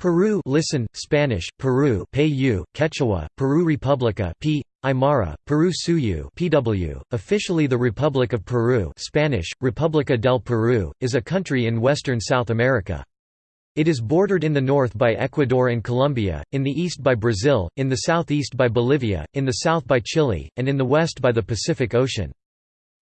Peru listen, Spanish, Peru Peyu, Quechua, Peru Republica P. Aymara, Peru Suyu PW, officially the Republic of Peru Spanish, República del Perú, is a country in western South America. It is bordered in the north by Ecuador and Colombia, in the east by Brazil, in the southeast by Bolivia, in the south by Chile, and in the west by the Pacific Ocean.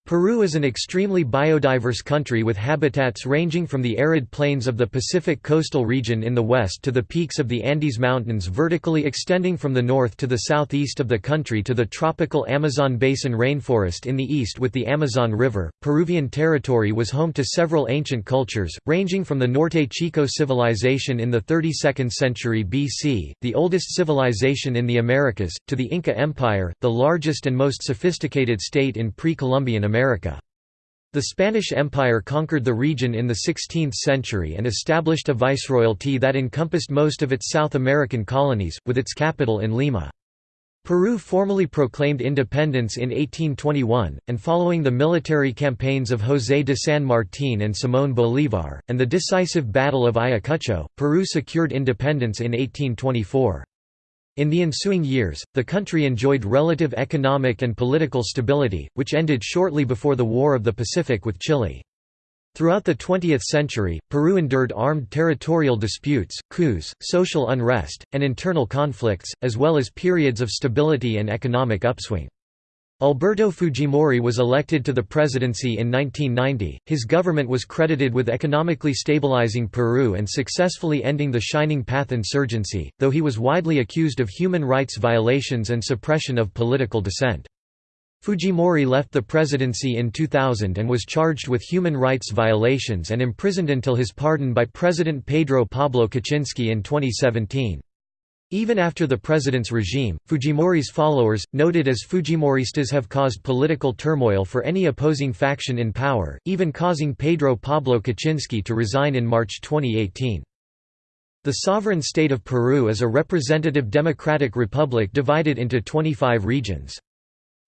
Peru is an extremely biodiverse country with habitats ranging from the arid plains of the Pacific coastal region in the west to the peaks of the Andes Mountains vertically extending from the north to the southeast of the country to the tropical Amazon basin rainforest in the east with the Amazon River. Peruvian territory was home to several ancient cultures, ranging from the Norte Chico civilization in the 32nd century BC, the oldest civilization in the Americas, to the Inca Empire, the largest and most sophisticated state in pre-Columbian America. The Spanish Empire conquered the region in the 16th century and established a viceroyalty that encompassed most of its South American colonies, with its capital in Lima. Peru formally proclaimed independence in 1821, and following the military campaigns of José de San Martín and Simón Bolívar, and the decisive Battle of Ayacucho, Peru secured independence in 1824. In the ensuing years, the country enjoyed relative economic and political stability, which ended shortly before the War of the Pacific with Chile. Throughout the 20th century, Peru endured armed territorial disputes, coups, social unrest, and internal conflicts, as well as periods of stability and economic upswing. Alberto Fujimori was elected to the presidency in 1990. His government was credited with economically stabilizing Peru and successfully ending the Shining Path insurgency, though he was widely accused of human rights violations and suppression of political dissent. Fujimori left the presidency in 2000 and was charged with human rights violations and imprisoned until his pardon by President Pedro Pablo Kuczynski in 2017. Even after the president's regime, Fujimori's followers, noted as Fujimoristas have caused political turmoil for any opposing faction in power, even causing Pedro Pablo Kuczynski to resign in March 2018. The sovereign state of Peru is a representative democratic republic divided into 25 regions.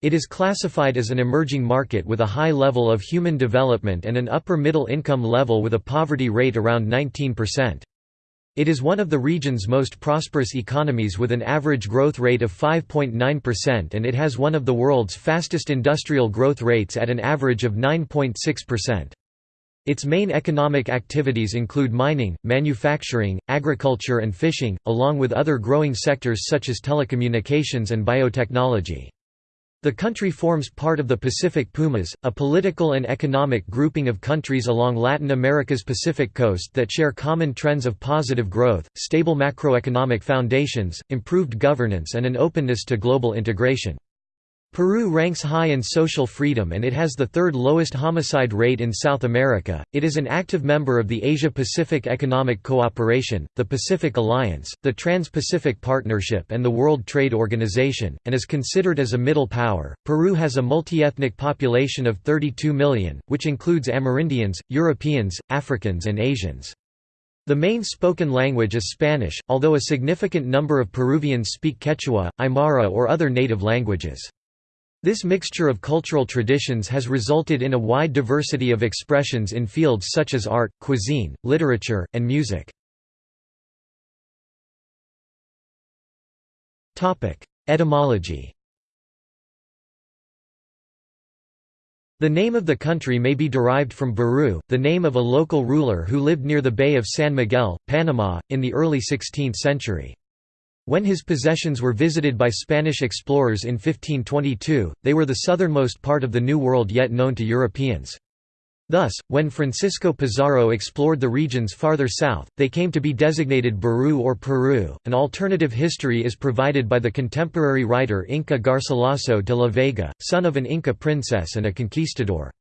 It is classified as an emerging market with a high level of human development and an upper middle income level with a poverty rate around 19%. It is one of the region's most prosperous economies with an average growth rate of 5.9% and it has one of the world's fastest industrial growth rates at an average of 9.6%. Its main economic activities include mining, manufacturing, agriculture and fishing, along with other growing sectors such as telecommunications and biotechnology. The country forms part of the Pacific Pumas, a political and economic grouping of countries along Latin America's Pacific coast that share common trends of positive growth, stable macroeconomic foundations, improved governance and an openness to global integration. Peru ranks high in social freedom and it has the third lowest homicide rate in South America. It is an active member of the Asia Pacific Economic Cooperation, the Pacific Alliance, the Trans Pacific Partnership, and the World Trade Organization, and is considered as a middle power. Peru has a multi-ethnic population of 32 million, which includes Amerindians, Europeans, Africans, and Asians. The main spoken language is Spanish, although a significant number of Peruvians speak Quechua, Aymara, or other native languages. This mixture of cultural traditions has resulted in a wide diversity of expressions in fields such as art, cuisine, literature, and music. Etymology The name of the country may be derived from Baru, the name of a local ruler who lived near the Bay of San Miguel, Panama, in the early 16th century. When his possessions were visited by Spanish explorers in 1522, they were the southernmost part of the New World yet known to Europeans. Thus, when Francisco Pizarro explored the regions farther south, they came to be designated Baru or Peru. An alternative history is provided by the contemporary writer Inca Garcilaso de la Vega, son of an Inca princess and a conquistador.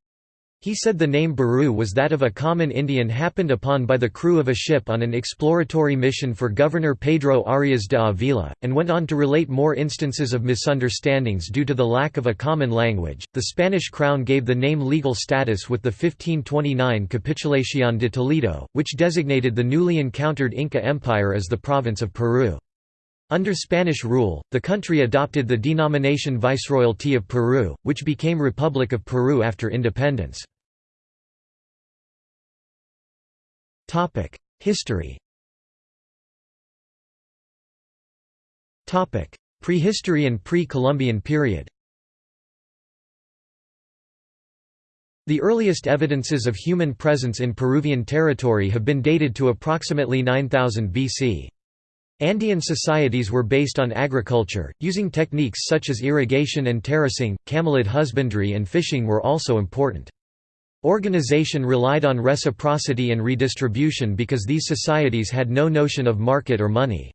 He said the name Baru was that of a common Indian happened upon by the crew of a ship on an exploratory mission for Governor Pedro Arias de Avila, and went on to relate more instances of misunderstandings due to the lack of a common language. The Spanish crown gave the name legal status with the 1529 Capitulación de Toledo, which designated the newly encountered Inca Empire as the province of Peru. Under Spanish rule, the country adopted the denomination Viceroyalty of Peru, which became Republic of Peru after independence. History Prehistory and pre-Columbian period The earliest evidences of human presence in Peruvian territory have been dated to approximately 9000 BC. Andean societies were based on agriculture, using techniques such as irrigation and terracing, camelid husbandry and fishing were also important. Organization relied on reciprocity and redistribution because these societies had no notion of market or money.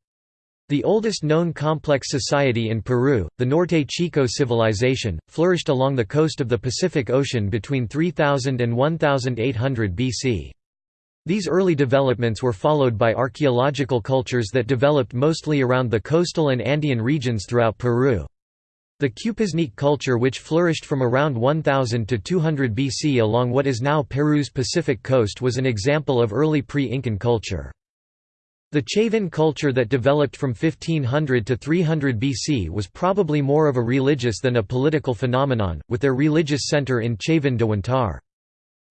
The oldest known complex society in Peru, the Norte Chico civilization, flourished along the coast of the Pacific Ocean between 3000 and 1800 BC. These early developments were followed by archaeological cultures that developed mostly around the coastal and Andean regions throughout Peru. The Cupisnique culture which flourished from around 1000 to 200 BC along what is now Peru's Pacific coast was an example of early pre-Incan culture. The Chavin culture that developed from 1500 to 300 BC was probably more of a religious than a political phenomenon, with their religious center in Chavin de Huantar.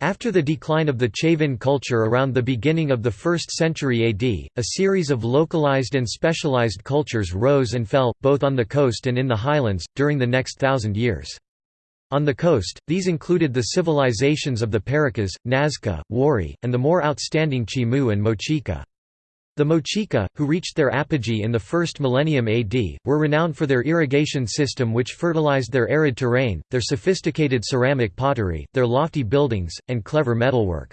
After the decline of the Chavin culture around the beginning of the 1st century AD, a series of localized and specialized cultures rose and fell, both on the coast and in the highlands, during the next thousand years. On the coast, these included the civilizations of the Paracas, Nazca, Wari, and the more outstanding Chimu and Mochica. The Mochica, who reached their apogee in the first millennium AD, were renowned for their irrigation system which fertilized their arid terrain, their sophisticated ceramic pottery, their lofty buildings, and clever metalwork.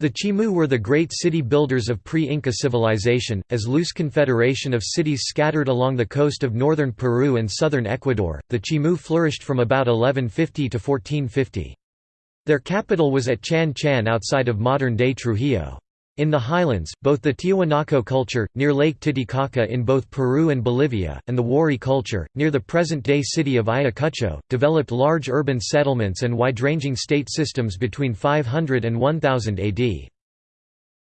The Chimu were the great city builders of pre-Inca civilization, as loose confederation of cities scattered along the coast of northern Peru and southern Ecuador. The Chimu flourished from about 1150 to 1450. Their capital was at Chan Chan outside of modern-day Trujillo. In the highlands, both the Tiahuanaco culture, near Lake Titicaca in both Peru and Bolivia, and the Wari culture, near the present-day city of Ayacucho, developed large urban settlements and wide-ranging state systems between 500 and 1000 AD.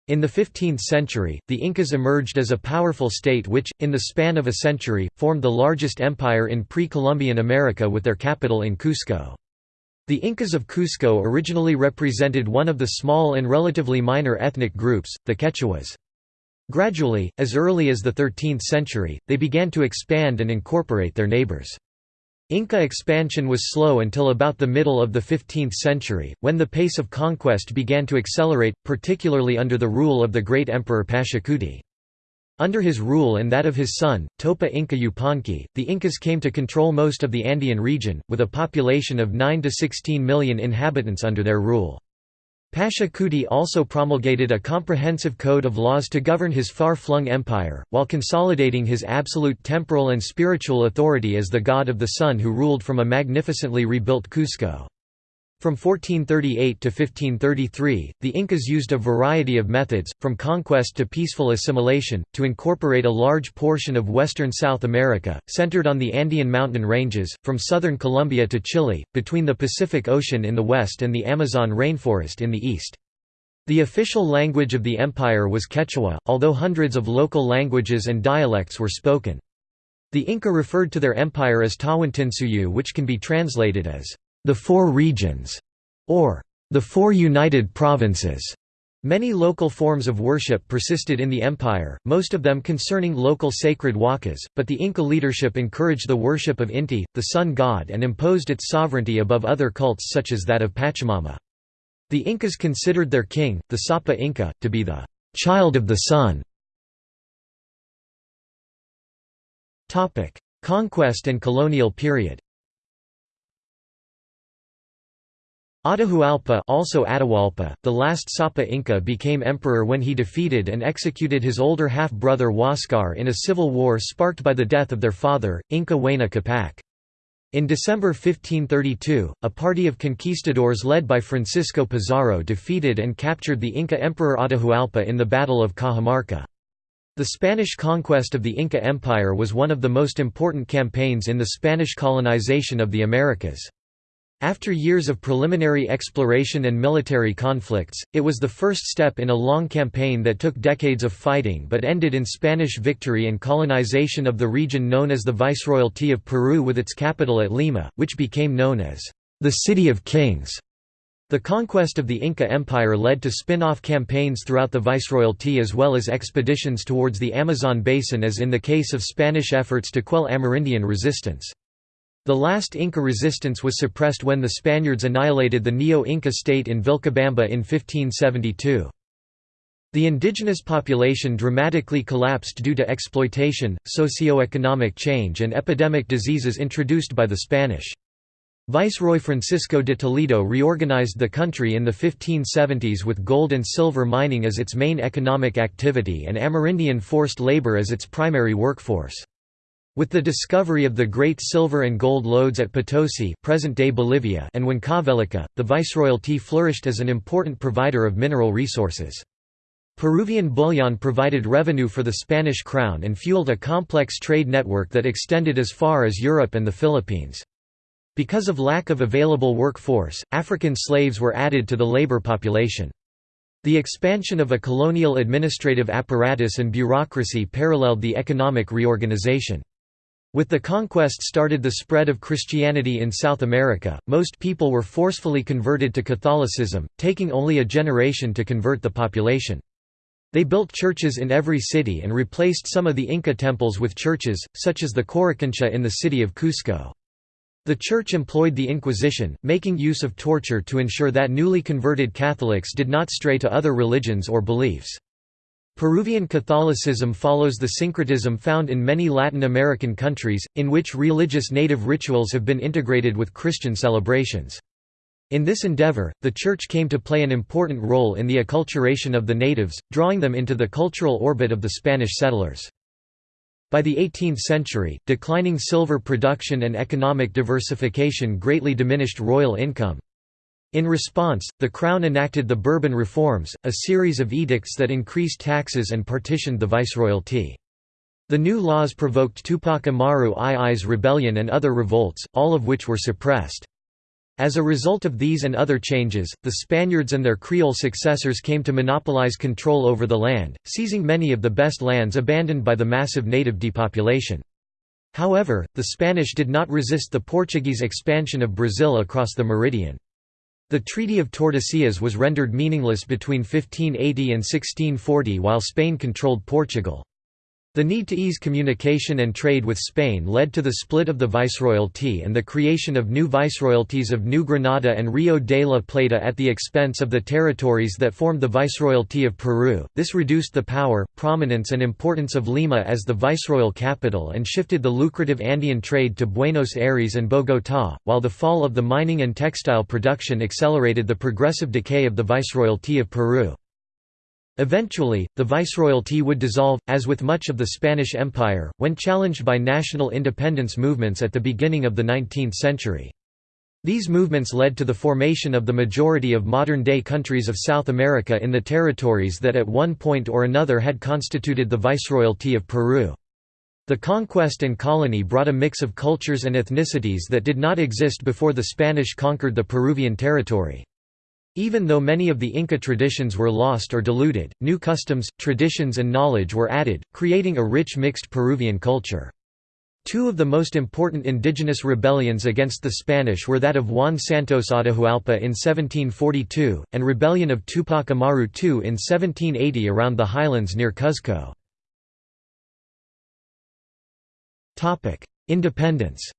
In the 15th century, the Incas emerged as a powerful state which, in the span of a century, formed the largest empire in pre-Columbian America with their capital in Cusco. The Incas of Cusco originally represented one of the small and relatively minor ethnic groups, the Quechuas. Gradually, as early as the 13th century, they began to expand and incorporate their neighbors. Inca expansion was slow until about the middle of the 15th century, when the pace of conquest began to accelerate, particularly under the rule of the great emperor Pachacuti. Under his rule and that of his son, Topa Inca Yupanqui, the Incas came to control most of the Andean region, with a population of 9 to 16 million inhabitants under their rule. Pachacuti also promulgated a comprehensive code of laws to govern his far-flung empire, while consolidating his absolute temporal and spiritual authority as the god of the sun who ruled from a magnificently rebuilt Cusco. From 1438 to 1533, the Incas used a variety of methods, from conquest to peaceful assimilation, to incorporate a large portion of western South America, centered on the Andean mountain ranges, from southern Colombia to Chile, between the Pacific Ocean in the west and the Amazon rainforest in the east. The official language of the empire was Quechua, although hundreds of local languages and dialects were spoken. The Inca referred to their empire as Tawantinsuyu which can be translated as the Four Regions, or the Four United Provinces. Many local forms of worship persisted in the empire, most of them concerning local sacred wakas, but the Inca leadership encouraged the worship of Inti, the sun god and imposed its sovereignty above other cults such as that of Pachamama. The Incas considered their king, the Sapa Inca, to be the «child of the sun». Conquest and colonial period Atahualpa also Atahualpa, the last Sapa Inca became emperor when he defeated and executed his older half-brother Huascar in a civil war sparked by the death of their father, Inca Huayna Capac. In December 1532, a party of conquistadors led by Francisco Pizarro defeated and captured the Inca Emperor Atahualpa in the Battle of Cajamarca. The Spanish conquest of the Inca Empire was one of the most important campaigns in the Spanish colonization of the Americas. After years of preliminary exploration and military conflicts, it was the first step in a long campaign that took decades of fighting but ended in Spanish victory and colonization of the region known as the Viceroyalty of Peru with its capital at Lima, which became known as the City of Kings. The conquest of the Inca Empire led to spin-off campaigns throughout the viceroyalty as well as expeditions towards the Amazon basin as in the case of Spanish efforts to quell Amerindian resistance. The last Inca resistance was suppressed when the Spaniards annihilated the Neo-Inca state in Vilcabamba in 1572. The indigenous population dramatically collapsed due to exploitation, socio-economic change and epidemic diseases introduced by the Spanish. Viceroy Francisco de Toledo reorganized the country in the 1570s with gold and silver mining as its main economic activity and Amerindian forced labor as its primary workforce. With the discovery of the great silver and gold lodes at Potosi present-day Bolivia and Huancavelica, the viceroyalty flourished as an important provider of mineral resources. Peruvian bullion provided revenue for the Spanish crown and fueled a complex trade network that extended as far as Europe and the Philippines. Because of lack of available workforce, African slaves were added to the labor population. The expansion of a colonial administrative apparatus and bureaucracy paralleled the economic reorganization. With the conquest started the spread of Christianity in South America, most people were forcefully converted to Catholicism, taking only a generation to convert the population. They built churches in every city and replaced some of the Inca temples with churches, such as the Coricancha in the city of Cusco. The Church employed the Inquisition, making use of torture to ensure that newly converted Catholics did not stray to other religions or beliefs. Peruvian Catholicism follows the syncretism found in many Latin American countries, in which religious native rituals have been integrated with Christian celebrations. In this endeavor, the Church came to play an important role in the acculturation of the natives, drawing them into the cultural orbit of the Spanish settlers. By the 18th century, declining silver production and economic diversification greatly diminished royal income. In response, the Crown enacted the Bourbon Reforms, a series of edicts that increased taxes and partitioned the viceroyalty. The new laws provoked Tupac Amaru II's rebellion and other revolts, all of which were suppressed. As a result of these and other changes, the Spaniards and their Creole successors came to monopolize control over the land, seizing many of the best lands abandoned by the massive native depopulation. However, the Spanish did not resist the Portuguese expansion of Brazil across the meridian. The Treaty of Tordesillas was rendered meaningless between 1580 and 1640 while Spain controlled Portugal. The need to ease communication and trade with Spain led to the split of the viceroyalty and the creation of new viceroyalties of New Granada and Rio de la Plata at the expense of the territories that formed the viceroyalty of Peru. This reduced the power, prominence, and importance of Lima as the viceroyal capital and shifted the lucrative Andean trade to Buenos Aires and Bogotá, while the fall of the mining and textile production accelerated the progressive decay of the viceroyalty of Peru. Eventually, the viceroyalty would dissolve, as with much of the Spanish Empire, when challenged by national independence movements at the beginning of the 19th century. These movements led to the formation of the majority of modern-day countries of South America in the territories that at one point or another had constituted the viceroyalty of Peru. The conquest and colony brought a mix of cultures and ethnicities that did not exist before the Spanish conquered the Peruvian territory. Even though many of the Inca traditions were lost or diluted, new customs, traditions and knowledge were added, creating a rich mixed Peruvian culture. Two of the most important indigenous rebellions against the Spanish were that of Juan Santos Atahualpa in 1742, and rebellion of Tupac Amaru II in 1780 around the highlands near Cuzco. Independence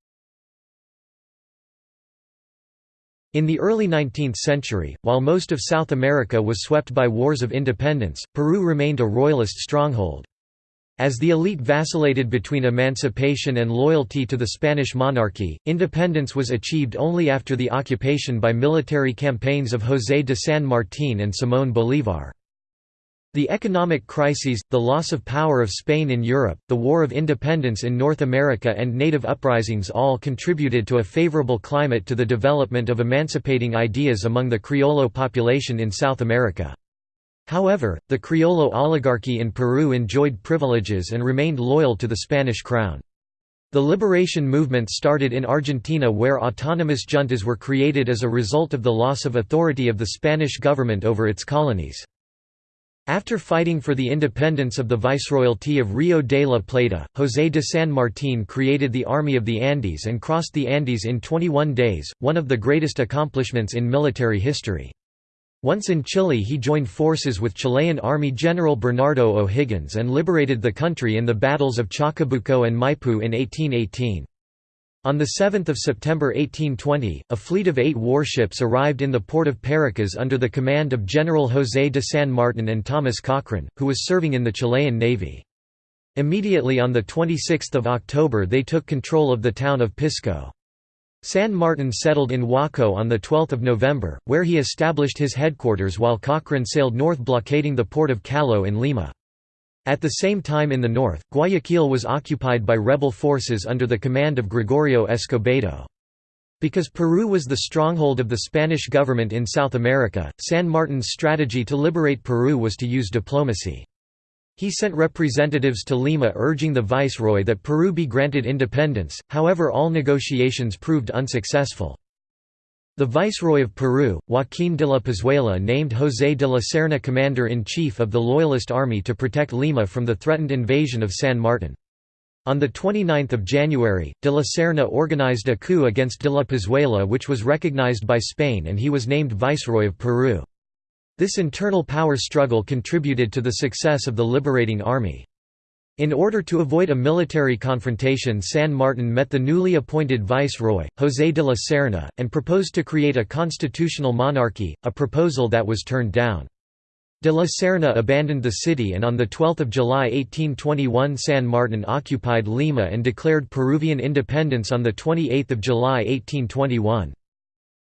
In the early 19th century, while most of South America was swept by wars of independence, Peru remained a royalist stronghold. As the elite vacillated between emancipation and loyalty to the Spanish monarchy, independence was achieved only after the occupation by military campaigns of José de San Martín and Simón Bolívar. The economic crises, the loss of power of Spain in Europe, the War of Independence in North America and native uprisings all contributed to a favorable climate to the development of emancipating ideas among the Criollo population in South America. However, the Criollo oligarchy in Peru enjoyed privileges and remained loyal to the Spanish crown. The liberation movement started in Argentina where autonomous juntas were created as a result of the loss of authority of the Spanish government over its colonies. After fighting for the independence of the Viceroyalty of Rio de la Plata, José de San Martín created the Army of the Andes and crossed the Andes in 21 days, one of the greatest accomplishments in military history. Once in Chile he joined forces with Chilean Army General Bernardo O'Higgins and liberated the country in the battles of Chacabuco and Maipú in 1818. On 7 September 1820, a fleet of eight warships arrived in the port of Paracas under the command of General José de San Martin and Thomas Cochrane, who was serving in the Chilean Navy. Immediately on 26 October they took control of the town of Pisco. San Martin settled in Huacho on 12 November, where he established his headquarters while Cochrane sailed north blockading the port of Callao in Lima. At the same time in the north, Guayaquil was occupied by rebel forces under the command of Gregorio Escobedo. Because Peru was the stronghold of the Spanish government in South America, San Martin's strategy to liberate Peru was to use diplomacy. He sent representatives to Lima urging the viceroy that Peru be granted independence, however all negotiations proved unsuccessful. The Viceroy of Peru, Joaquín de la Pezuela named José de la Serna commander-in-chief of the Loyalist army to protect Lima from the threatened invasion of San Martin. On 29 January, de la Serna organized a coup against de la Pezuela which was recognized by Spain and he was named Viceroy of Peru. This internal power struggle contributed to the success of the liberating army. In order to avoid a military confrontation San Martin met the newly appointed viceroy, José de la Serna, and proposed to create a constitutional monarchy, a proposal that was turned down. De la Serna abandoned the city and on 12 July 1821 San Martin occupied Lima and declared Peruvian independence on 28 July 1821.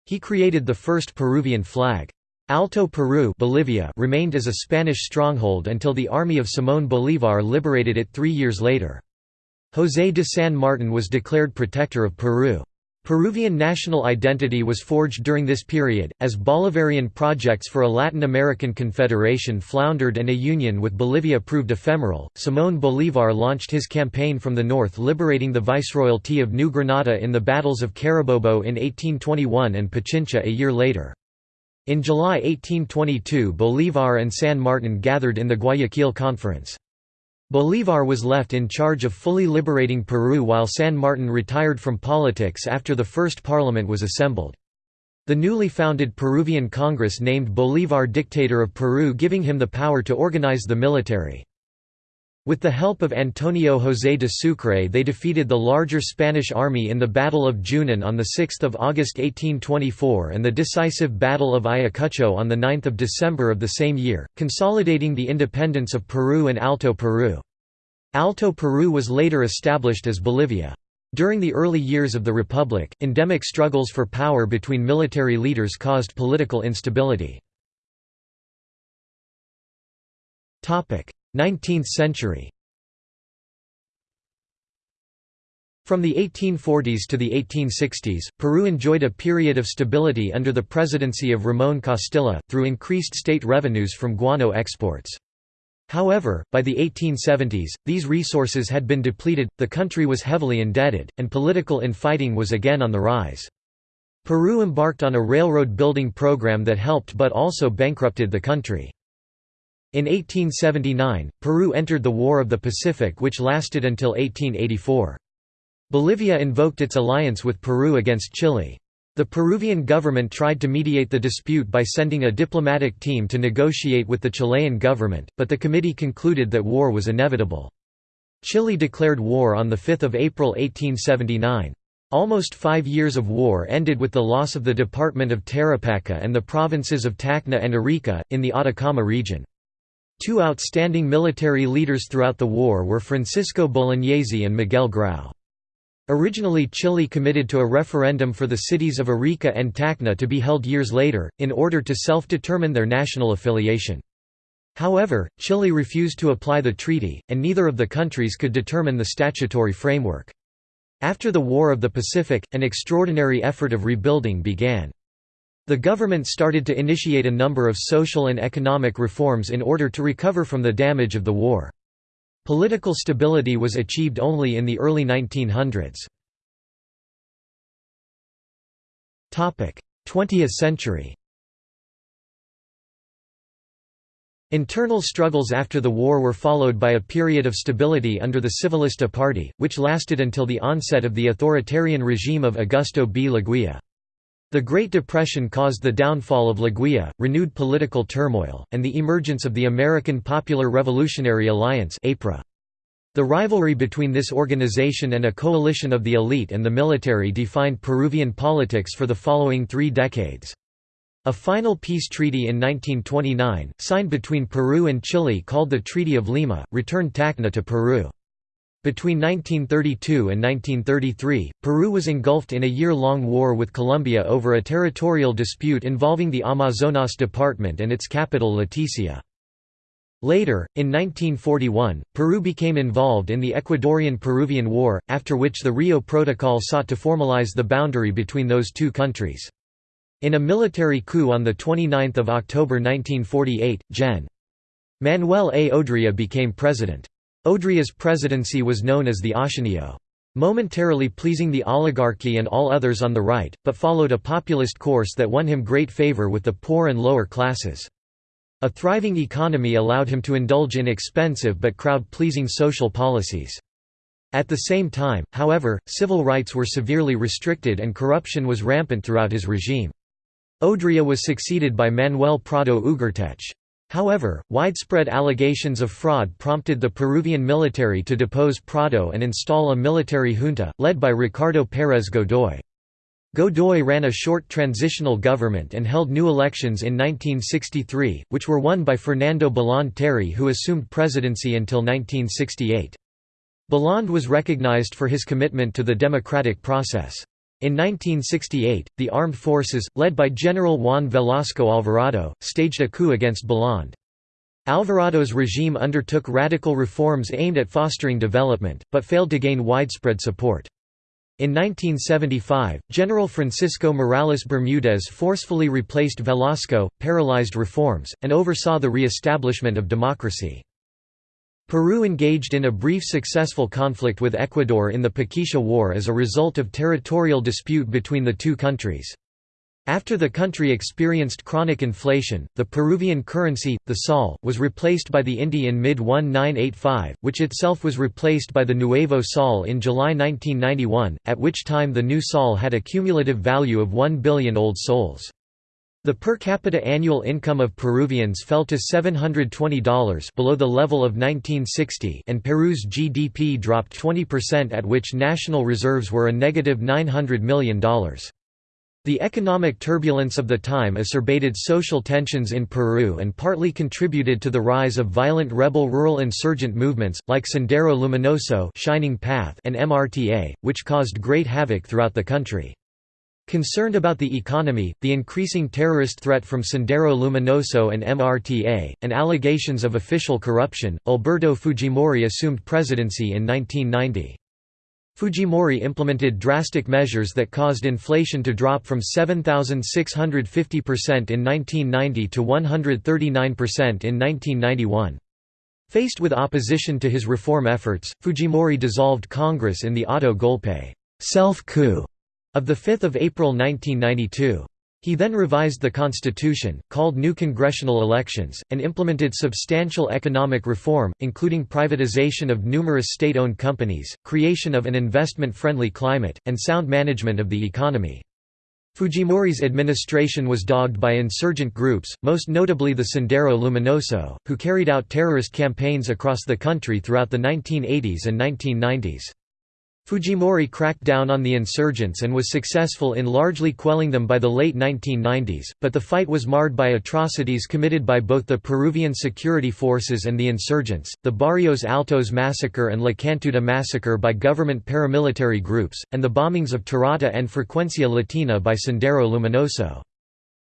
He created the first Peruvian flag. Alto Peru Bolivia remained as a Spanish stronghold until the army of Simón Bolívar liberated it three years later. José de San Martin was declared protector of Peru. Peruvian national identity was forged during this period, as Bolivarian projects for a Latin American confederation floundered and a union with Bolivia proved ephemeral. Simón Bolívar launched his campaign from the north, liberating the Viceroyalty of New Granada in the battles of Carabobo in 1821 and Pichincha a year later. In July 1822 Bolívar and San Martin gathered in the Guayaquil Conference. Bolívar was left in charge of fully liberating Peru while San Martin retired from politics after the first parliament was assembled. The newly founded Peruvian Congress named Bolívar dictator of Peru giving him the power to organize the military. With the help of Antonio José de Sucre they defeated the larger Spanish army in the Battle of Junin on 6 August 1824 and the decisive Battle of Ayacucho on 9 December of the same year, consolidating the independence of Peru and Alto Peru. Alto Peru was later established as Bolivia. During the early years of the Republic, endemic struggles for power between military leaders caused political instability. 19th century From the 1840s to the 1860s, Peru enjoyed a period of stability under the presidency of Ramón Castilla, through increased state revenues from guano exports. However, by the 1870s, these resources had been depleted, the country was heavily indebted, and political infighting was again on the rise. Peru embarked on a railroad building program that helped but also bankrupted the country. In 1879, Peru entered the War of the Pacific which lasted until 1884. Bolivia invoked its alliance with Peru against Chile. The Peruvian government tried to mediate the dispute by sending a diplomatic team to negotiate with the Chilean government, but the committee concluded that war was inevitable. Chile declared war on 5 April 1879. Almost five years of war ended with the loss of the department of Tarapacá and the provinces of Tacna and Arica, in the Atacama region. Two outstanding military leaders throughout the war were Francisco Bolognesi and Miguel Grau. Originally Chile committed to a referendum for the cities of Arica and Tacna to be held years later, in order to self-determine their national affiliation. However, Chile refused to apply the treaty, and neither of the countries could determine the statutory framework. After the War of the Pacific, an extraordinary effort of rebuilding began. The government started to initiate a number of social and economic reforms in order to recover from the damage of the war. Political stability was achieved only in the early 1900s. 20th century Internal struggles after the war were followed by a period of stability under the Civilista Party, which lasted until the onset of the authoritarian regime of Augusto B. Leguía. The Great Depression caused the downfall of Leguía, renewed political turmoil, and the emergence of the American Popular Revolutionary Alliance The rivalry between this organization and a coalition of the elite and the military defined Peruvian politics for the following three decades. A final peace treaty in 1929, signed between Peru and Chile called the Treaty of Lima, returned Tacna to Peru. Between 1932 and 1933, Peru was engulfed in a year-long war with Colombia over a territorial dispute involving the Amazonas Department and its capital Leticia. Later, in 1941, Peru became involved in the Ecuadorian–Peruvian War, after which the Rio Protocol sought to formalize the boundary between those two countries. In a military coup on 29 October 1948, Gen. Manuel A. Odría became president. Odría's presidency was known as the Ochenio. Momentarily pleasing the oligarchy and all others on the right, but followed a populist course that won him great favor with the poor and lower classes. A thriving economy allowed him to indulge in expensive but crowd-pleasing social policies. At the same time, however, civil rights were severely restricted and corruption was rampant throughout his regime. Odría was succeeded by Manuel Prado Ugarteche. However, widespread allegations of fraud prompted the Peruvian military to depose Prado and install a military junta, led by Ricardo Pérez Godoy. Godoy ran a short transitional government and held new elections in 1963, which were won by Fernando Belaunde Terry who assumed presidency until 1968. Belaunde was recognized for his commitment to the democratic process. In 1968, the armed forces, led by General Juan Velasco Alvarado, staged a coup against Belaunde. Alvarado's regime undertook radical reforms aimed at fostering development, but failed to gain widespread support. In 1975, General Francisco Morales Bermudez forcefully replaced Velasco, paralyzed reforms, and oversaw the re-establishment of democracy. Peru engaged in a brief successful conflict with Ecuador in the Paquisha War as a result of territorial dispute between the two countries. After the country experienced chronic inflation, the Peruvian currency, the sol, was replaced by the inti in mid-1985, which itself was replaced by the Nuevo Sol in July 1991, at which time the new sol had a cumulative value of 1 billion old sols. The per capita annual income of Peruvians fell to $720 below the level of 1960 and Peru's GDP dropped 20% at which national reserves were a negative $900 million. The economic turbulence of the time acerbated social tensions in Peru and partly contributed to the rise of violent rebel rural insurgent movements, like Sendero Luminoso Shining Path and MRTA, which caused great havoc throughout the country. Concerned about the economy, the increasing terrorist threat from Sendero Luminoso and MRTA, and allegations of official corruption, Alberto Fujimori assumed presidency in 1990. Fujimori implemented drastic measures that caused inflation to drop from 7,650% in 1990 to 139% in 1991. Faced with opposition to his reform efforts, Fujimori dissolved Congress in the auto golpe self-coup of 5 April 1992. He then revised the constitution, called new congressional elections, and implemented substantial economic reform, including privatization of numerous state-owned companies, creation of an investment-friendly climate, and sound management of the economy. Fujimori's administration was dogged by insurgent groups, most notably the Sendero Luminoso, who carried out terrorist campaigns across the country throughout the 1980s and 1990s. Fujimori cracked down on the insurgents and was successful in largely quelling them by the late 1990s, but the fight was marred by atrocities committed by both the Peruvian security forces and the insurgents, the Barrios Altos massacre and La Cantuta massacre by government paramilitary groups, and the bombings of Tarata and Frecuencia Latina by Sendero Luminoso.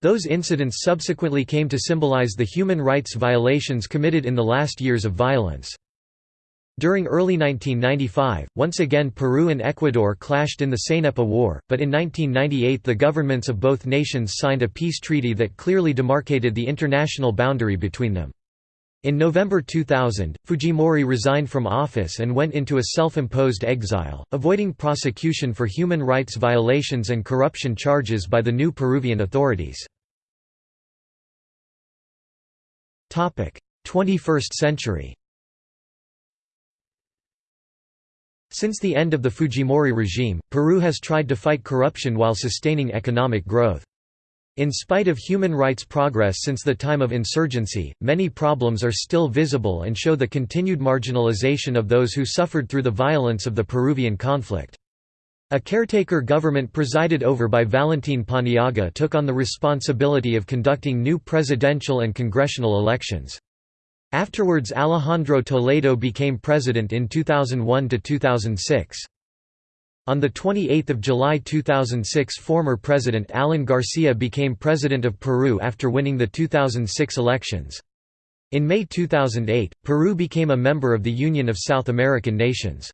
Those incidents subsequently came to symbolize the human rights violations committed in the last years of violence. During early 1995, once again Peru and Ecuador clashed in the Cenepa War, but in 1998 the governments of both nations signed a peace treaty that clearly demarcated the international boundary between them. In November 2000, Fujimori resigned from office and went into a self-imposed exile, avoiding prosecution for human rights violations and corruption charges by the new Peruvian authorities. 21st century Since the end of the Fujimori regime, Peru has tried to fight corruption while sustaining economic growth. In spite of human rights progress since the time of insurgency, many problems are still visible and show the continued marginalization of those who suffered through the violence of the Peruvian conflict. A caretaker government presided over by Valentin Paniagua took on the responsibility of conducting new presidential and congressional elections. Afterwards Alejandro Toledo became president in 2001–2006. On 28 July 2006 former President Alan Garcia became President of Peru after winning the 2006 elections. In May 2008, Peru became a member of the Union of South American Nations.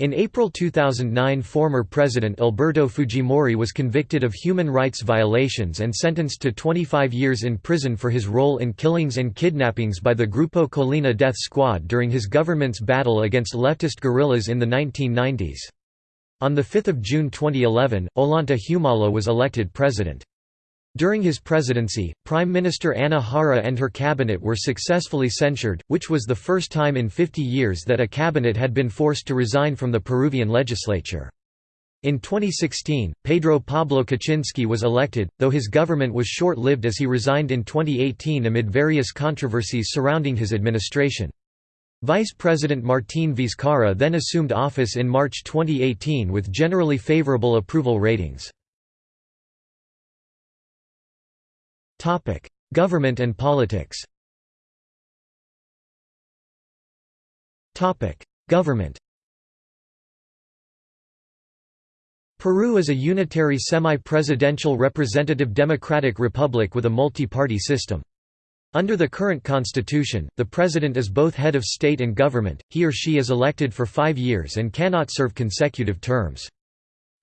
In April 2009 former President Alberto Fujimori was convicted of human rights violations and sentenced to 25 years in prison for his role in killings and kidnappings by the Grupo Colina death squad during his government's battle against leftist guerrillas in the 1990s. On 5 June 2011, Ollanta Humala was elected president. During his presidency, Prime Minister Ana Jara and her cabinet were successfully censured, which was the first time in 50 years that a cabinet had been forced to resign from the Peruvian legislature. In 2016, Pedro Pablo Kuczynski was elected, though his government was short-lived as he resigned in 2018 amid various controversies surrounding his administration. Vice President Martín Vizcarra then assumed office in March 2018 with generally favorable approval ratings. Government and politics Topic: Government Peru is a unitary semi-presidential representative democratic republic with a multi-party system. Under the current constitution, the president is both head of state and government, he or she is elected for five years and cannot serve consecutive terms.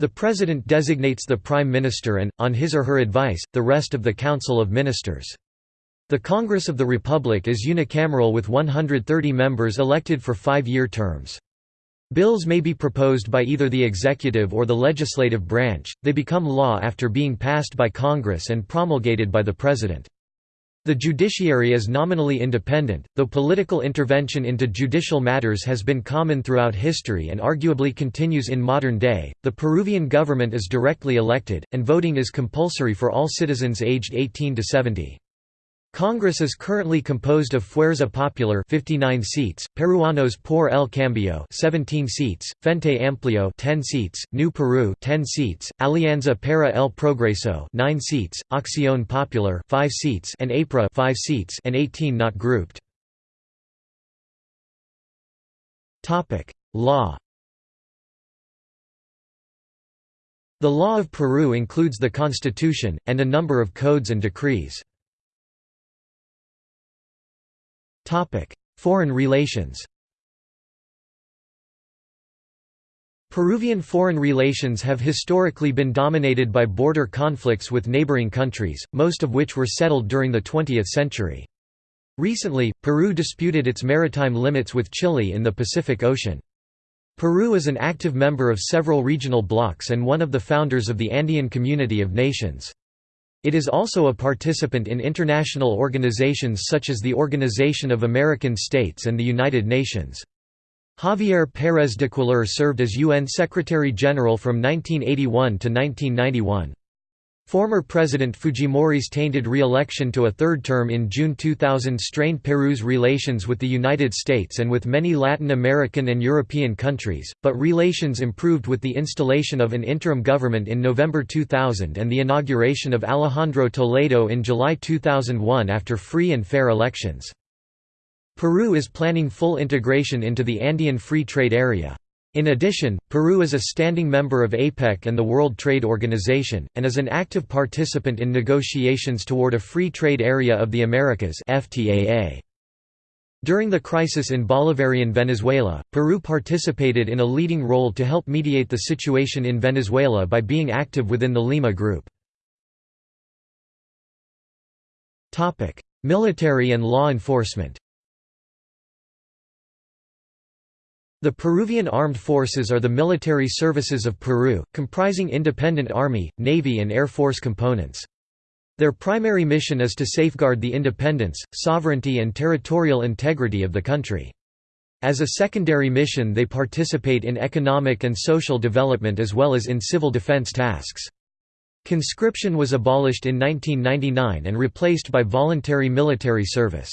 The President designates the Prime Minister and, on his or her advice, the rest of the Council of Ministers. The Congress of the Republic is unicameral with 130 members elected for five-year terms. Bills may be proposed by either the executive or the legislative branch, they become law after being passed by Congress and promulgated by the President. The judiciary is nominally independent, though political intervention into judicial matters has been common throughout history and arguably continues in modern day. The Peruvian government is directly elected, and voting is compulsory for all citizens aged 18 to 70. Congress is currently composed of Fuerza Popular 59 seats, Peruanos por el Cambio 17 seats, Frente Amplio 10 seats, New Peru 10 seats, Alianza para el Progreso 9 seats, Acción Popular 5 seats and APRA 5 seats and 18 not grouped. Topic: Law The law of Peru includes the constitution, and a number of codes and decrees. Foreign relations Peruvian foreign relations have historically been dominated by border conflicts with neighboring countries, most of which were settled during the 20th century. Recently, Peru disputed its maritime limits with Chile in the Pacific Ocean. Peru is an active member of several regional blocs and one of the founders of the Andean Community of Nations. It is also a participant in international organizations such as the Organization of American States and the United Nations. Javier Pérez de Cuéllar served as UN Secretary-General from 1981 to 1991. Former President Fujimori's tainted re-election to a third term in June 2000 strained Peru's relations with the United States and with many Latin American and European countries, but relations improved with the installation of an interim government in November 2000 and the inauguration of Alejandro Toledo in July 2001 after free and fair elections. Peru is planning full integration into the Andean Free Trade Area. In addition, Peru is a standing member of APEC and the World Trade Organization, and is an active participant in negotiations toward a Free Trade Area of the Americas During the crisis in Bolivarian Venezuela, Peru participated in a leading role to help mediate the situation in Venezuela by being active within the Lima Group. Military and law enforcement The Peruvian Armed Forces are the military services of Peru, comprising independent Army, Navy and Air Force components. Their primary mission is to safeguard the independence, sovereignty and territorial integrity of the country. As a secondary mission they participate in economic and social development as well as in civil defense tasks. Conscription was abolished in 1999 and replaced by voluntary military service.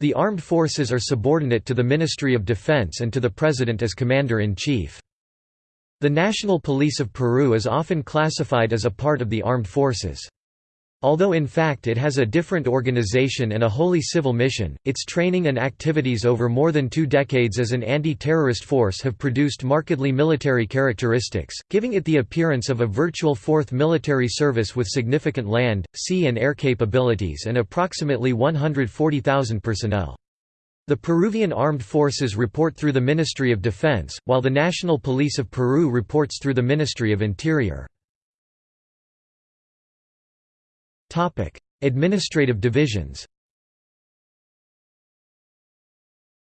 The armed forces are subordinate to the Ministry of Defense and to the President as Commander-in-Chief. The National Police of Peru is often classified as a part of the armed forces. Although in fact it has a different organization and a wholly civil mission, its training and activities over more than two decades as an anti-terrorist force have produced markedly military characteristics, giving it the appearance of a virtual fourth military service with significant land, sea and air capabilities and approximately 140,000 personnel. The Peruvian Armed Forces report through the Ministry of Defense, while the National Police of Peru reports through the Ministry of Interior. Administrative divisions.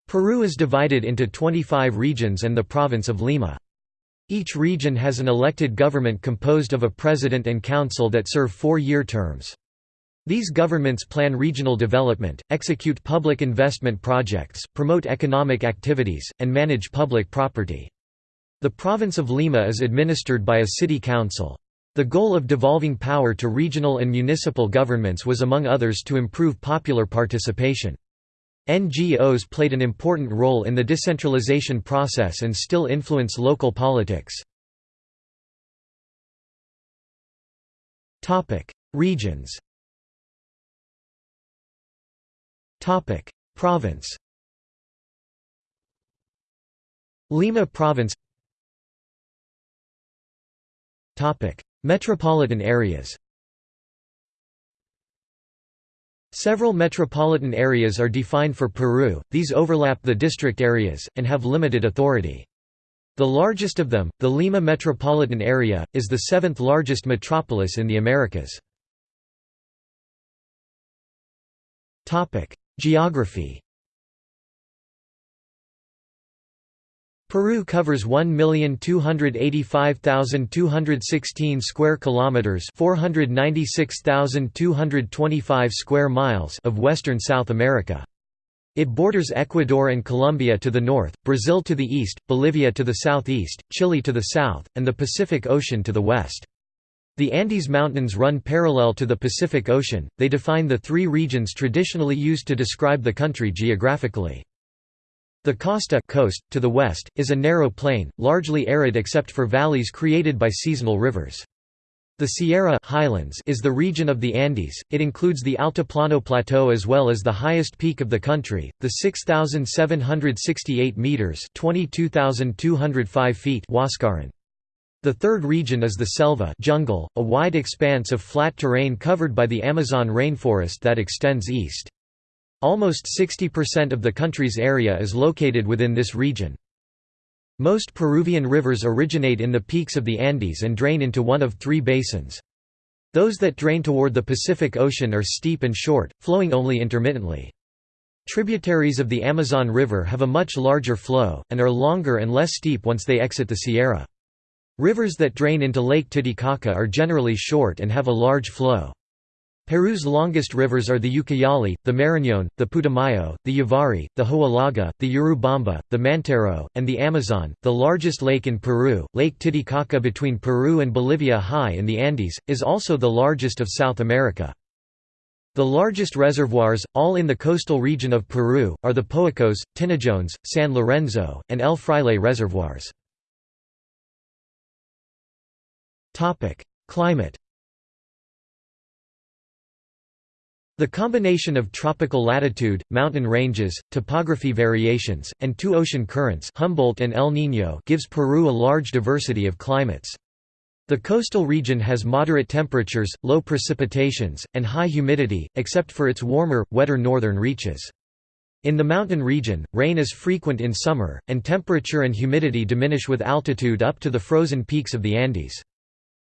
Peru is divided into 25 regions and the province of Lima. Each region has an elected government composed of a president and council that serve four-year terms. These governments plan regional development, execute public investment projects, promote economic activities, and manage public property. The province of Lima is administered by a city council. The goal of devolving power to regional and municipal governments was among others to improve popular participation. NGOs played an important role in the decentralization process and still influence local politics. Regions Province Lima Province Metropolitan areas Several metropolitan areas are defined for Peru, these overlap the district areas, and have limited authority. The largest of them, the Lima metropolitan area, is the seventh largest metropolis in the Americas. Geography Peru covers 1,285,216 square kilometers, 496,225 square miles of western South America. It borders Ecuador and Colombia to the north, Brazil to the east, Bolivia to the southeast, Chile to the south, and the Pacific Ocean to the west. The Andes Mountains run parallel to the Pacific Ocean, they define the three regions traditionally used to describe the country geographically. The costa coast, to the west, is a narrow plain, largely arid except for valleys created by seasonal rivers. The Sierra highlands is the region of the Andes, it includes the Altiplano Plateau as well as the highest peak of the country, the 6,768 metres feet Huascaran. The third region is the selva jungle, a wide expanse of flat terrain covered by the Amazon rainforest that extends east. Almost 60% of the country's area is located within this region. Most Peruvian rivers originate in the peaks of the Andes and drain into one of three basins. Those that drain toward the Pacific Ocean are steep and short, flowing only intermittently. Tributaries of the Amazon River have a much larger flow, and are longer and less steep once they exit the Sierra. Rivers that drain into Lake Titicaca are generally short and have a large flow. Peru's longest rivers are the Ucayali, the Marañón, the Putumayo, the Yavarí, the Huallaga, the Urubamba, the Mantaro, and the Amazon. The largest lake in Peru, Lake Titicaca between Peru and Bolivia high in the Andes, is also the largest of South America. The largest reservoirs, all in the coastal region of Peru, are the Poechos, Tinajones, San Lorenzo, and El Fraile reservoirs. Climate The combination of tropical latitude, mountain ranges, topography variations, and two ocean currents Humboldt and El Niño gives Peru a large diversity of climates. The coastal region has moderate temperatures, low precipitations, and high humidity, except for its warmer, wetter northern reaches. In the mountain region, rain is frequent in summer, and temperature and humidity diminish with altitude up to the frozen peaks of the Andes.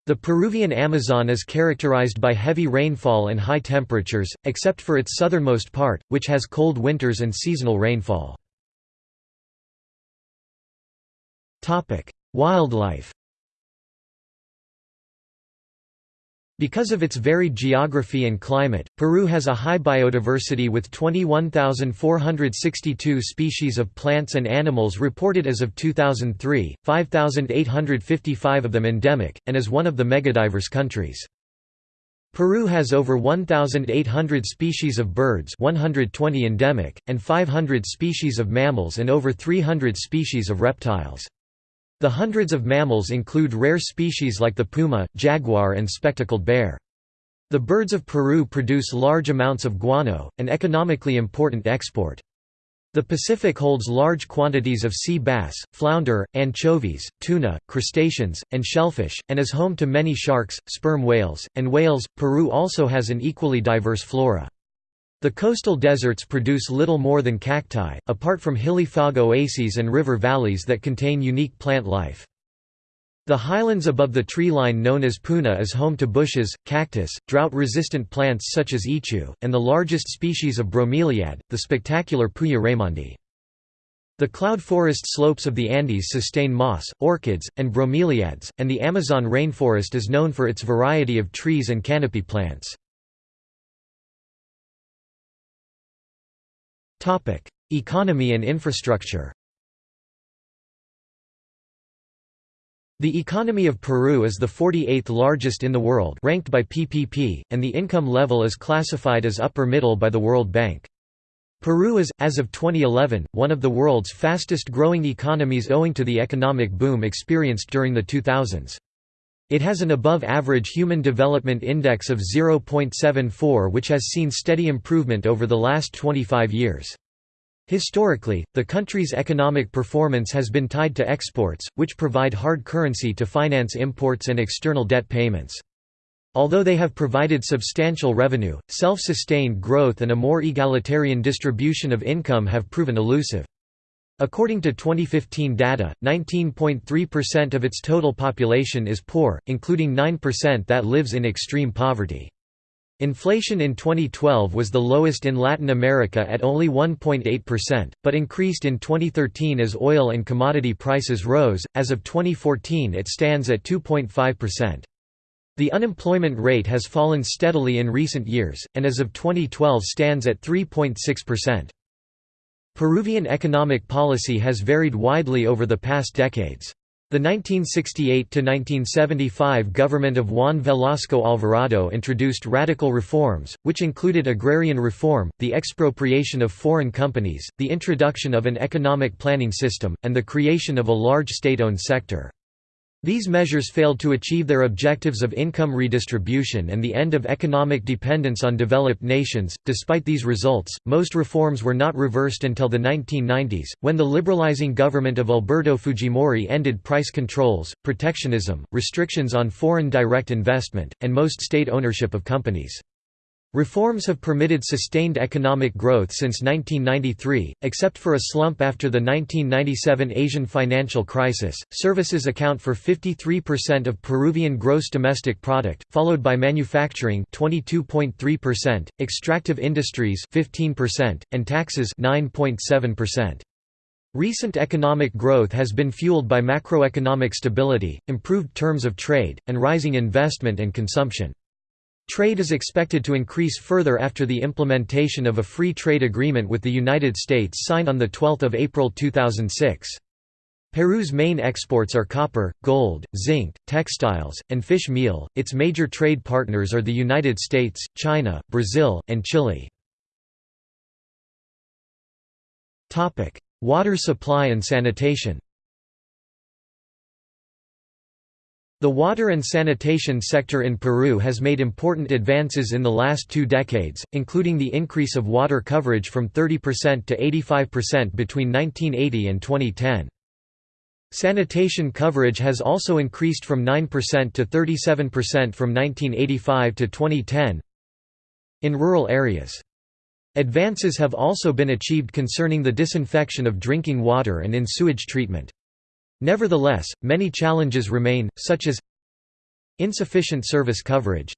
The Peruvian Amazon is characterized by heavy rainfall and high temperatures, except for its southernmost part, which has cold winters and seasonal rainfall. Wildlife Because of its varied geography and climate, Peru has a high biodiversity with 21,462 species of plants and animals reported as of 2003, 5,855 of them endemic, and is one of the megadiverse countries. Peru has over 1,800 species of birds 120 endemic, and 500 species of mammals and over 300 species of reptiles. The hundreds of mammals include rare species like the puma, jaguar and spectacled bear. The birds of Peru produce large amounts of guano, an economically important export. The Pacific holds large quantities of sea bass, flounder, anchovies, tuna, crustaceans, and shellfish, and is home to many sharks, sperm whales, and whales. Peru also has an equally diverse flora. The coastal deserts produce little more than cacti, apart from hilly fog oases and river valleys that contain unique plant life. The highlands above the tree line known as puna is home to bushes, cactus, drought-resistant plants such as ichu, and the largest species of bromeliad, the spectacular Puya raymondi. The cloud forest slopes of the Andes sustain moss, orchids, and bromeliads, and the Amazon rainforest is known for its variety of trees and canopy plants. Economy and infrastructure The economy of Peru is the 48th largest in the world ranked by PPP, and the income level is classified as upper middle by the World Bank. Peru is, as of 2011, one of the world's fastest growing economies owing to the economic boom experienced during the 2000s. It has an above-average Human Development Index of 0.74 which has seen steady improvement over the last 25 years. Historically, the country's economic performance has been tied to exports, which provide hard currency to finance imports and external debt payments. Although they have provided substantial revenue, self-sustained growth and a more egalitarian distribution of income have proven elusive. According to 2015 data, 19.3% of its total population is poor, including 9% that lives in extreme poverty. Inflation in 2012 was the lowest in Latin America at only 1.8%, but increased in 2013 as oil and commodity prices rose. As of 2014, it stands at 2.5%. The unemployment rate has fallen steadily in recent years, and as of 2012 stands at 3.6%. Peruvian economic policy has varied widely over the past decades. The 1968–1975 government of Juan Velasco Alvarado introduced radical reforms, which included agrarian reform, the expropriation of foreign companies, the introduction of an economic planning system, and the creation of a large state-owned sector. These measures failed to achieve their objectives of income redistribution and the end of economic dependence on developed nations. Despite these results, most reforms were not reversed until the 1990s, when the liberalizing government of Alberto Fujimori ended price controls, protectionism, restrictions on foreign direct investment, and most state ownership of companies. Reforms have permitted sustained economic growth since 1993, except for a slump after the 1997 Asian financial crisis. Services account for 53% of Peruvian gross domestic product, followed by manufacturing 22.3%, extractive industries 15%, and taxes 9.7%. Recent economic growth has been fueled by macroeconomic stability, improved terms of trade, and rising investment and consumption. Trade is expected to increase further after the implementation of a free trade agreement with the United States signed on 12 April 2006. Peru's main exports are copper, gold, zinc, textiles, and fish meal. Its major trade partners are the United States, China, Brazil, and Chile. Topic: Water supply and sanitation. The water and sanitation sector in Peru has made important advances in the last two decades, including the increase of water coverage from 30% to 85% between 1980 and 2010. Sanitation coverage has also increased from 9% to 37% from 1985 to 2010 in rural areas. Advances have also been achieved concerning the disinfection of drinking water and in sewage treatment. Nevertheless, many challenges remain, such as insufficient service coverage,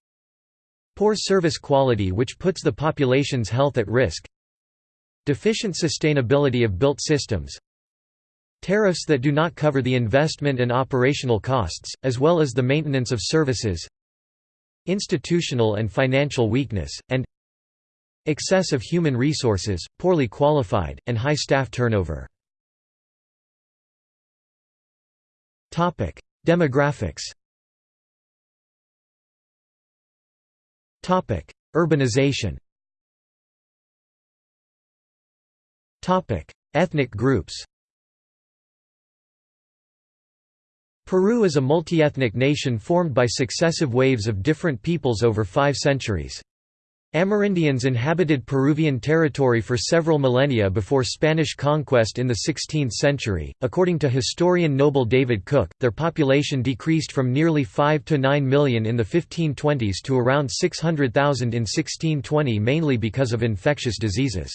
poor service quality which puts the population's health at risk, deficient sustainability of built systems, tariffs that do not cover the investment and operational costs, as well as the maintenance of services, institutional and financial weakness, and excess of human resources, poorly qualified, and high staff turnover. Demographics Urbanization Ethnic groups Peru is a multi-ethnic nation formed by successive waves of different peoples over five centuries. Amerindians inhabited Peruvian territory for several millennia before Spanish conquest in the 16th century. According to historian Noble David Cook, their population decreased from nearly 5 to 9 million in the 1520s to around 600,000 in 1620 mainly because of infectious diseases.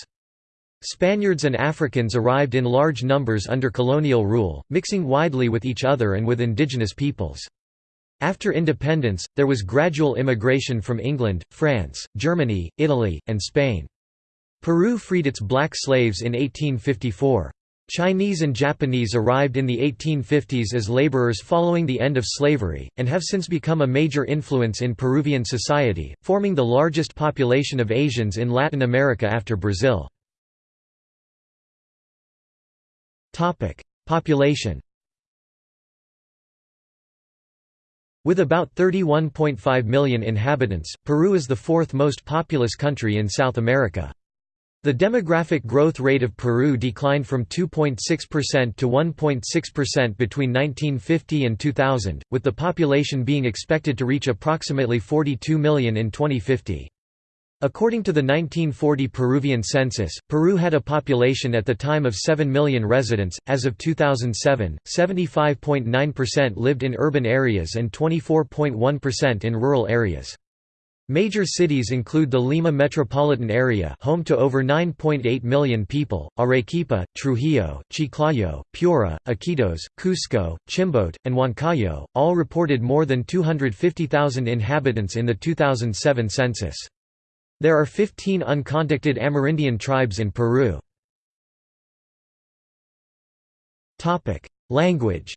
Spaniards and Africans arrived in large numbers under colonial rule, mixing widely with each other and with indigenous peoples. After independence, there was gradual immigration from England, France, Germany, Italy, and Spain. Peru freed its black slaves in 1854. Chinese and Japanese arrived in the 1850s as laborers following the end of slavery, and have since become a major influence in Peruvian society, forming the largest population of Asians in Latin America after Brazil. Population With about 31.5 million inhabitants, Peru is the fourth most populous country in South America. The demographic growth rate of Peru declined from 2.6% to 1.6% between 1950 and 2000, with the population being expected to reach approximately 42 million in 2050. According to the 1940 Peruvian census, Peru had a population at the time of 7 million residents. As of 2007, 75.9% lived in urban areas and 24.1% in rural areas. Major cities include the Lima metropolitan area home to over 9.8 million people, Arequipa, Trujillo, Chiclayo, Piura, Iquitos, Cusco, Chimbote, and Huancayo, all reported more than 250,000 inhabitants in the 2007 census. There are 15 uncontacted Amerindian tribes in Peru. Language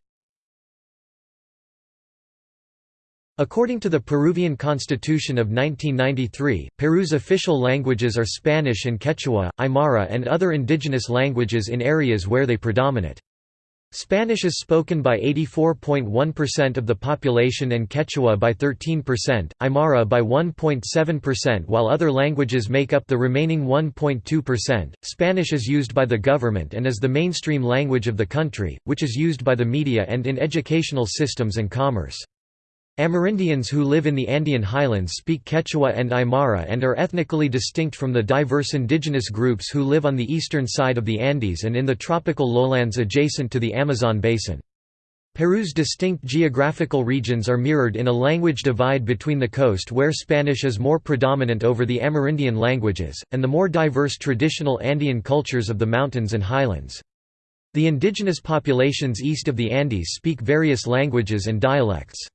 According to the Peruvian Constitution of 1993, Peru's official languages are Spanish and Quechua, Aymara and other indigenous languages in areas where they predominate. Spanish is spoken by 84.1% of the population and Quechua by 13%, Aymara by 1.7% while other languages make up the remaining 1.2%. Spanish is used by the government and is the mainstream language of the country, which is used by the media and in educational systems and commerce. Amerindians who live in the Andean highlands speak Quechua and Aymara and are ethnically distinct from the diverse indigenous groups who live on the eastern side of the Andes and in the tropical lowlands adjacent to the Amazon basin. Peru's distinct geographical regions are mirrored in a language divide between the coast where Spanish is more predominant over the Amerindian languages, and the more diverse traditional Andean cultures of the mountains and highlands. The indigenous populations east of the Andes speak various languages and dialects.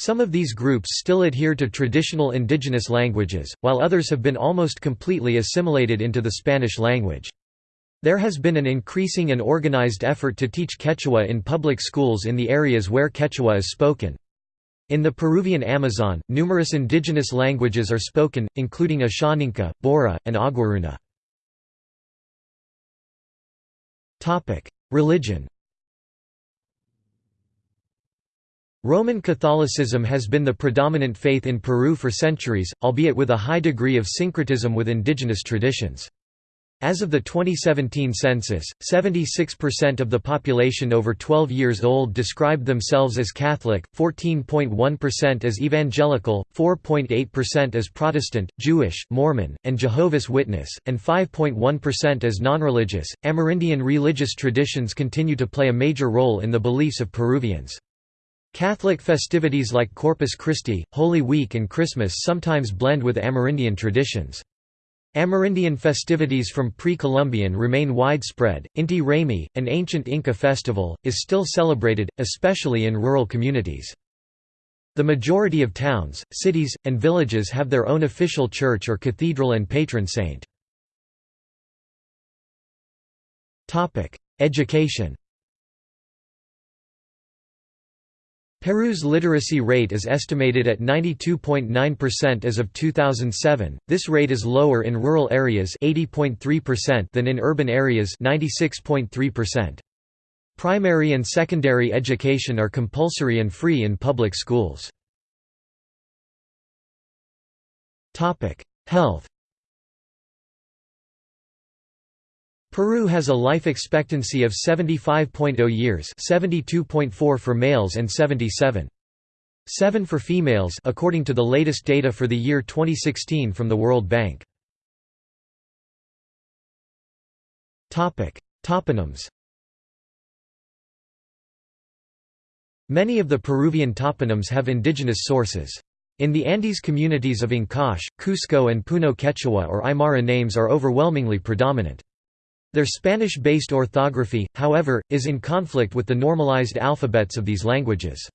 Some of these groups still adhere to traditional indigenous languages, while others have been almost completely assimilated into the Spanish language. There has been an increasing and organized effort to teach Quechua in public schools in the areas where Quechua is spoken. In the Peruvian Amazon, numerous indigenous languages are spoken, including Ashaninka, Bora, and Aguaruna. Religion Roman Catholicism has been the predominant faith in Peru for centuries, albeit with a high degree of syncretism with indigenous traditions. As of the 2017 census, 76% of the population over 12 years old described themselves as Catholic, 14.1% as Evangelical, 4.8% as Protestant, Jewish, Mormon, and Jehovah's Witness, and 5.1% as nonreligious. Amerindian religious traditions continue to play a major role in the beliefs of Peruvians. Catholic festivities like Corpus Christi, Holy Week and Christmas sometimes blend with Amerindian traditions. Amerindian festivities from pre-Columbian remain widespread. Inti Raymi, an ancient Inca festival, is still celebrated, especially in rural communities. The majority of towns, cities, and villages have their own official church or cathedral and patron saint. Education Peru's literacy rate is estimated at 92.9% as of 2007. This rate is lower in rural areas 80.3% than in urban areas 96.3%. Primary and secondary education are compulsory and free in public schools. Topic: Health Peru has a life expectancy of 75.0 years 72.4 for males and 77. 7 for females according to the latest data for the year 2016 from the World Bank. Toponyms Many of the Peruvian toponyms have indigenous sources. In the Andes communities of Ancash, Cusco and Puno Quechua or Aymara names are overwhelmingly predominant. Their Spanish-based orthography, however, is in conflict with the normalized alphabets of these languages.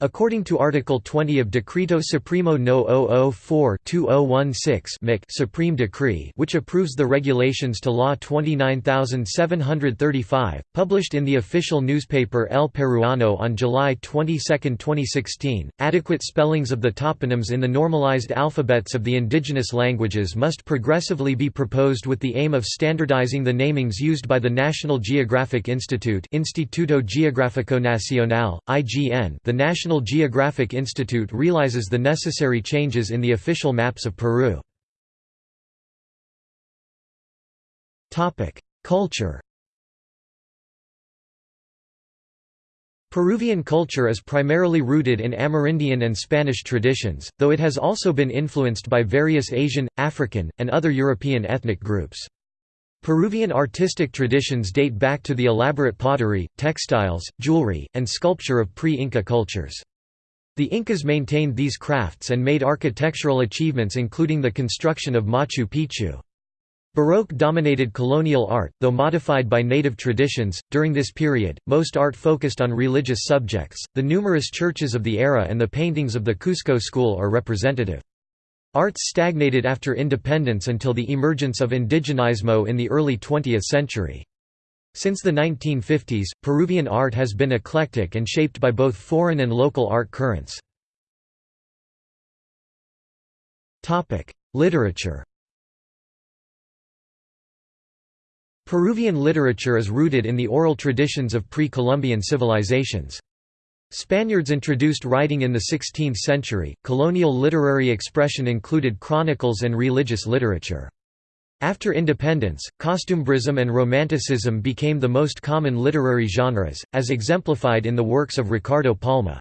According to Article 20 of Decreto Supremo No. 004-2016 Supreme Decree which approves the regulations to Law 29735, published in the official newspaper El Peruano on July 22, 2016, adequate spellings of the toponyms in the normalized alphabets of the indigenous languages must progressively be proposed with the aim of standardizing the namings used by the National Geographic Institute Instituto Geográfico Nacional, IGN the National National Geographic Institute realizes the necessary changes in the official maps of Peru. Culture Peruvian culture is primarily rooted in Amerindian and Spanish traditions, though it has also been influenced by various Asian, African, and other European ethnic groups. Peruvian artistic traditions date back to the elaborate pottery, textiles, jewelry, and sculpture of pre-Inca cultures. The Incas maintained these crafts and made architectural achievements including the construction of Machu Picchu. Baroque dominated colonial art, though modified by native traditions. During this period, most art focused on religious subjects. The numerous churches of the era and the paintings of the Cusco school are representative. Arts stagnated after independence until the emergence of indigenismo in the early 20th century. Since the 1950s, Peruvian art has been eclectic and shaped by both foreign and local art currents. Literature Peruvian literature is rooted in the oral traditions of pre-Columbian civilizations. Spaniards introduced writing in the 16th century. Colonial literary expression included chronicles and religious literature. After independence, costumbrism and romanticism became the most common literary genres, as exemplified in the works of Ricardo Palma.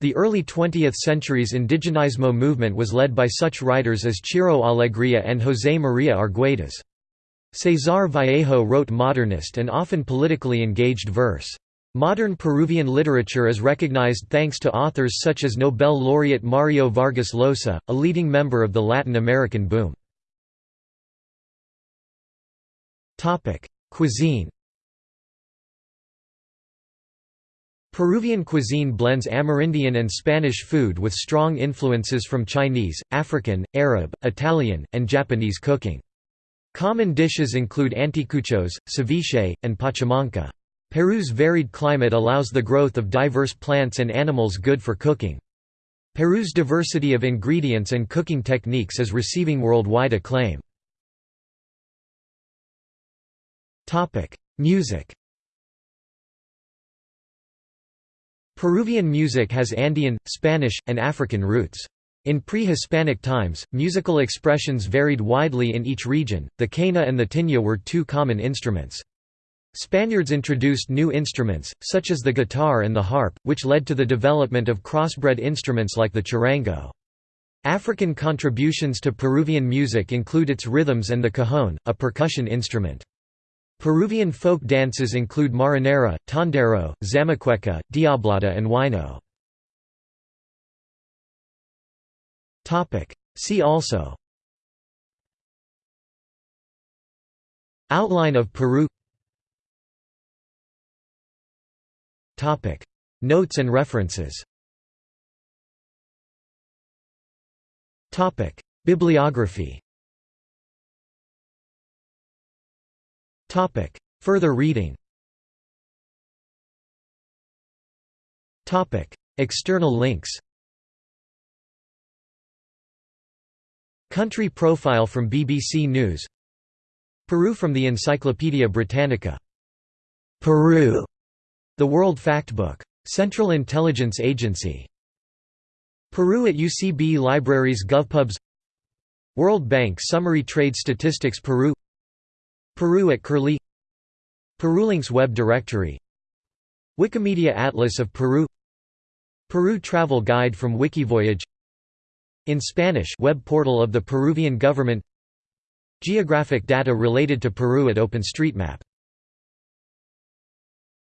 The early 20th century's indigenismo movement was led by such writers as Ciro Alegria and José María Arguedas. César Vallejo wrote modernist and often politically engaged verse. Modern Peruvian literature is recognized thanks to authors such as Nobel laureate Mario Vargas Llosa, a leading member of the Latin American boom. Cuisine Peruvian cuisine blends Amerindian and Spanish food with strong influences from Chinese, African, Arab, Italian, and Japanese cooking. Common dishes include anticuchos, ceviche, and pachamanca. Peru's varied climate allows the growth of diverse plants and animals good for cooking. Peru's diversity of ingredients and cooking techniques is receiving worldwide acclaim. Music Peruvian music has Andean, Spanish, and African roots. In pre-Hispanic times, musical expressions varied widely in each region, the quena and the tinya were two common instruments. Spaniards introduced new instruments, such as the guitar and the harp, which led to the development of crossbred instruments like the charango. African contributions to Peruvian music include its rhythms and the cajon, a percussion instrument. Peruvian folk dances include marinera, tondero, zamacueca, diablada and huayno. See also Outline of Peru Notes and references. Bibliography. Further reading. External links. Country profile from BBC News. Peru from the Encyclopaedia Britannica. Peru The World Factbook. Central Intelligence Agency. Peru at UCB Libraries GovPubs. World Bank Summary Trade Statistics Peru. Peru at Curlie. Perulinks Web Directory. Wikimedia Atlas of Peru. Peru Travel Guide from Wikivoyage. In Spanish web portal of the Peruvian government. Geographic data related to Peru at OpenStreetMap